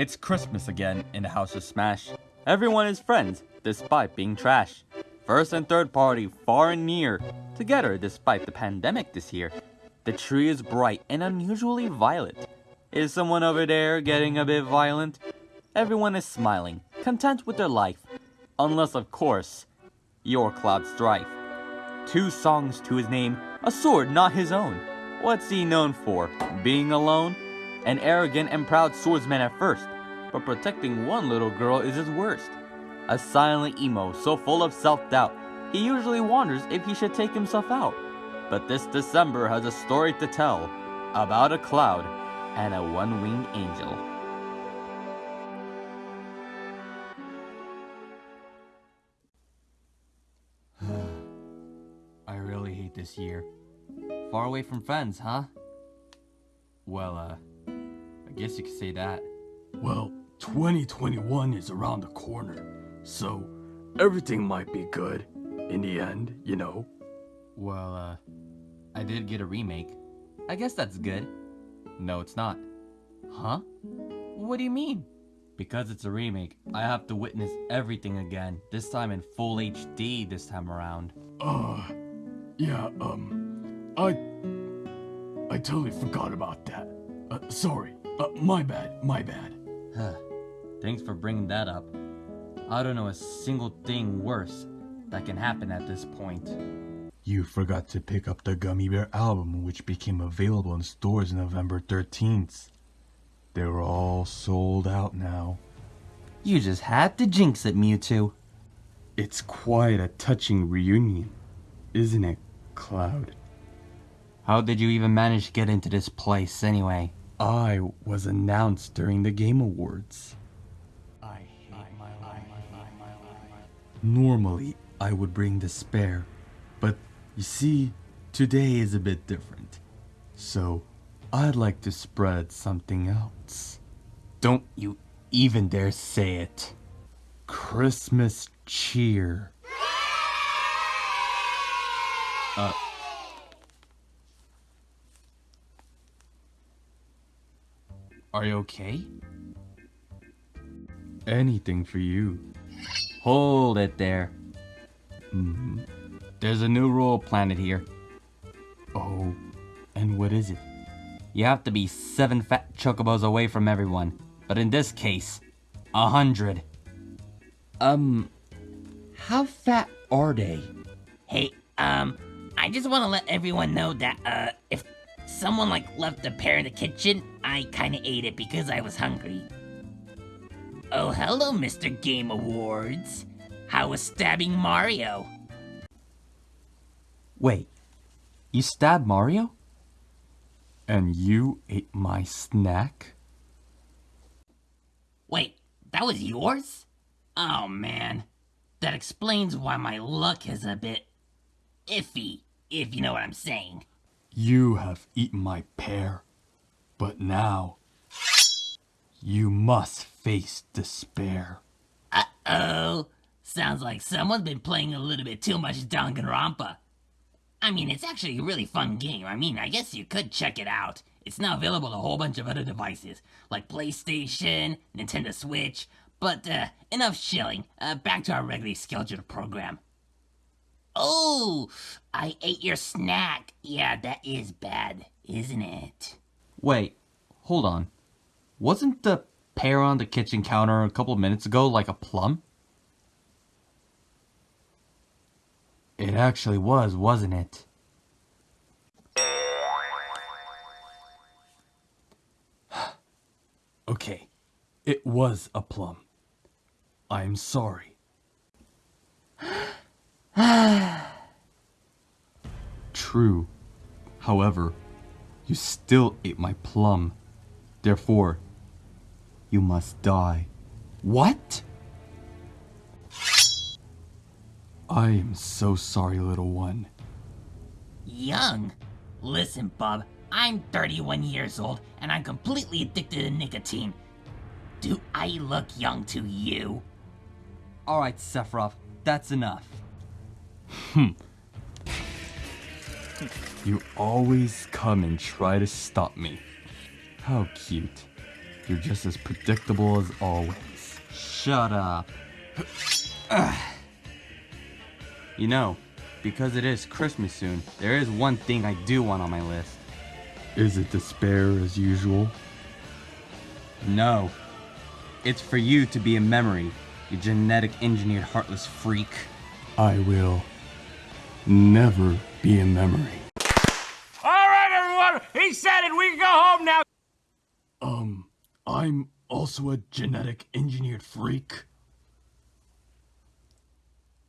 It's Christmas again in the House of Smash. Everyone is friends, despite being trash. First and third party, far and near, together despite the pandemic this year. The tree is bright and unusually violet. Is someone over there getting a bit violent? Everyone is smiling, content with their life. Unless, of course, you're Cloud Strife. Two songs to his name, a sword not his own. What's he known for? Being alone? An arrogant and proud swordsman at first, but protecting one little girl is his worst. A silent emo so full of self-doubt, he usually wonders if he should take himself out. But this December has a story to tell about a cloud and a one-winged angel. I really hate this year. Far away from friends, huh? Well, uh, guess you could say that. Well, 2021 is around the corner, so everything might be good in the end, you know. Well, uh, I did get a remake. I guess that's good. No, it's not. Huh? What do you mean? Because it's a remake, I have to witness everything again, this time in full HD this time around. Uh, yeah, um, I, I totally forgot about that. Uh, sorry, uh, my bad, my bad. Thanks for bringing that up. I don't know a single thing worse that can happen at this point. You forgot to pick up the Gummy Bear album, which became available in stores November 13th. They're all sold out now. You just had to jinx it, Mewtwo. It's quite a touching reunion, isn't it, Cloud? How did you even manage to get into this place anyway? I was announced during the Game Awards. Normally, I would bring despair, but you see, today is a bit different. So, I'd like to spread something else. Don't you even dare say it. Christmas cheer. Uh. Are you okay? Anything for you. Hold it there. hmm There's a new rule planted here. Oh, and what is it? You have to be seven fat chocobos away from everyone. But in this case, a hundred. Um, how fat are they? Hey, um, I just want to let everyone know that, uh, if someone, like, left a pear in the kitchen, I kinda ate it because I was hungry. Oh, hello, Mr. Game Awards. How was stabbing Mario? Wait, you stabbed Mario? And you ate my snack? Wait, that was yours? Oh, man. That explains why my luck is a bit iffy, if you know what I'm saying. You have eaten my pear, but now you must face despair. Uh-oh. Sounds like someone's been playing a little bit too much Danganronpa. I mean, it's actually a really fun game. I mean, I guess you could check it out. It's now available on a whole bunch of other devices, like PlayStation, Nintendo Switch, but, uh, enough shilling. Uh, back to our regularly scheduled program. Oh, I ate your snack. Yeah, that is bad, isn't it? Wait, hold on. Wasn't the pear on the kitchen counter a couple minutes ago like a plum? It actually was, wasn't it? okay, it was a plum. I'm sorry. True. However, you still ate my plum. Therefore, you must die. What? I am so sorry, little one. Young? Listen, bub, I'm 31 years old and I'm completely addicted to nicotine. Do I look young to you? Alright, Sephiroth, that's enough. Hmm. You always come and try to stop me. How cute. You're just as predictable as always. Shut up. you know, because it is Christmas soon, there is one thing I do want on my list. Is it despair as usual? No. It's for you to be a memory, you genetic engineered heartless freak. I will never be a memory. All right, everyone. He said it. We can go home now. Um, I'm also a genetic engineered freak.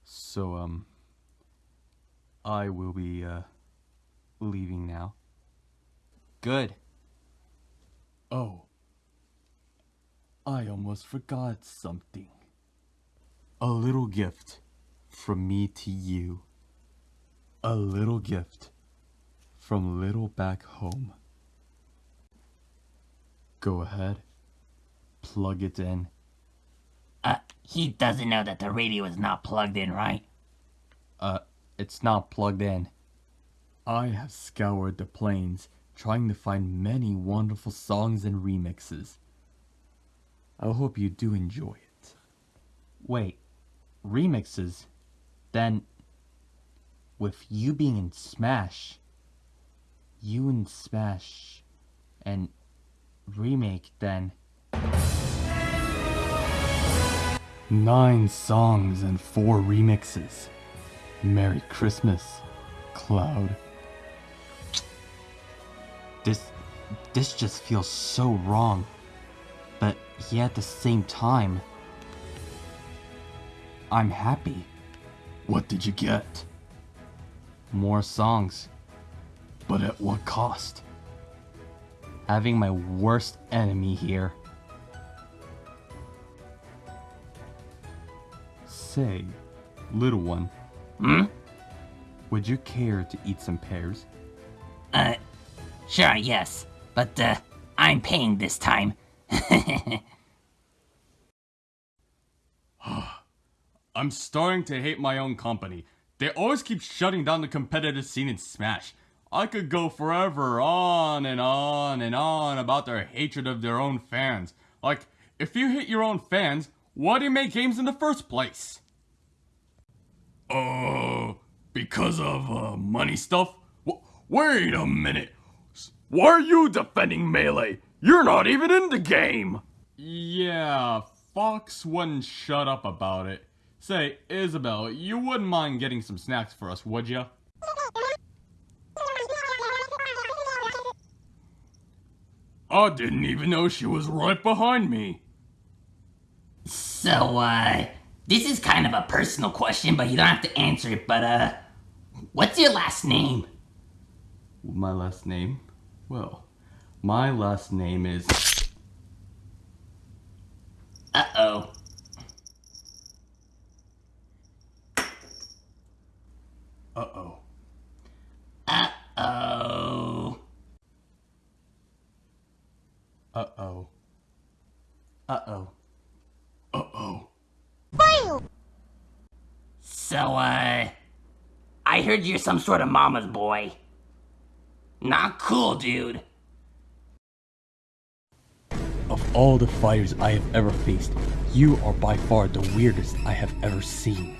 So, um, I will be, uh, leaving now. Good. Oh, I almost forgot something. A little gift from me to you. A little gift from little back home. Go ahead, plug it in. Uh, he doesn't know that the radio is not plugged in, right? Uh, it's not plugged in. I have scoured the plains trying to find many wonderful songs and remixes. I hope you do enjoy it. Wait, remixes? Then, with you being in Smash, you in Smash, and remake, then. Nine songs and four remixes. Merry Christmas, Cloud. This, this just feels so wrong. But yet at the same time, I'm happy. What did you get? More songs. But at what cost? Having my worst enemy here. Say, little one. Hmm? Would you care to eat some pears? Uh, sure, yes. But, uh, I'm paying this time. I'm starting to hate my own company. They always keep shutting down the competitive scene in Smash. I could go forever on and on and on about their hatred of their own fans. Like, if you hate your own fans, why do you make games in the first place? Uh, because of uh, money stuff? W- wait a minute. Why are you defending Melee? You're not even in the game! Yeah, Fox wouldn't shut up about it. Say, Isabelle, you wouldn't mind getting some snacks for us, would ya? I didn't even know she was right behind me. so, uh, this is kind of a personal question, but you don't have to answer it, but, uh, what's your last name? My last name? Well, my last name is. Uh-oh. Uh oh. Uh-oh. Uh oh. Uh oh. Uh oh. So, uh, I heard you're some sort of mama's boy. Not cool, dude. Of all the fighters I have ever faced, you are by far the weirdest I have ever seen.